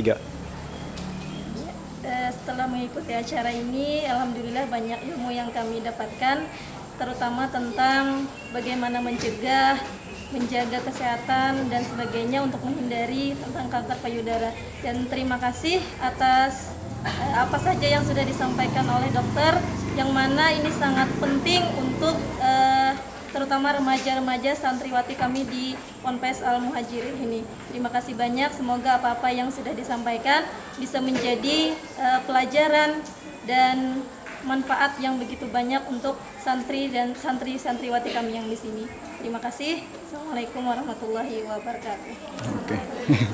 tiga. Eh, setelah mengikuti acara ini, alhamdulillah banyak ilmu yang kami dapatkan, terutama tentang bagaimana mencegah, menjaga kesehatan dan sebagainya untuk menghindari tentang kanker payudara. Dan terima kasih atas eh, apa saja yang sudah disampaikan oleh dokter, yang mana ini sangat penting untuk terutama remaja-remaja santriwati kami di Ponpes Al Muhajirin ini. Terima kasih banyak. Semoga apa-apa yang sudah disampaikan bisa menjadi eh, pelajaran dan manfaat yang begitu banyak untuk santri dan santri-santriwati kami yang di sini. Terima kasih. Assalamualaikum warahmatullahi wabarakatuh. Oke.